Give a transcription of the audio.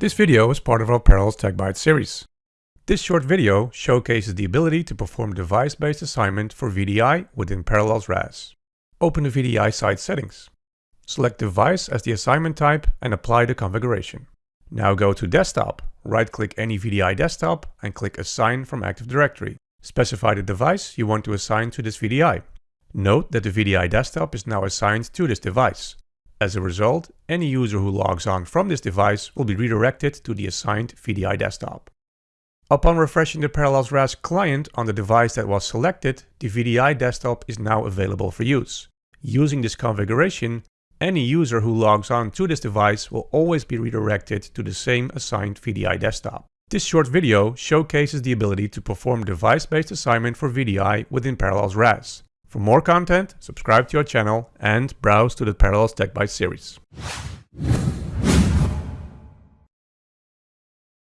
This video is part of our Parallels Tech Bytes series. This short video showcases the ability to perform device-based assignment for VDI within Parallels RAS. Open the VDI site settings. Select device as the assignment type and apply the configuration. Now go to desktop, right-click any VDI desktop and click assign from Active Directory. Specify the device you want to assign to this VDI. Note that the VDI desktop is now assigned to this device. As a result, any user who logs on from this device will be redirected to the assigned VDI desktop. Upon refreshing the Parallels RAS client on the device that was selected, the VDI desktop is now available for use. Using this configuration, any user who logs on to this device will always be redirected to the same assigned VDI desktop. This short video showcases the ability to perform device-based assignment for VDI within Parallels RAS. For more content, subscribe to our channel and browse to the Parallels Tech Bytes series.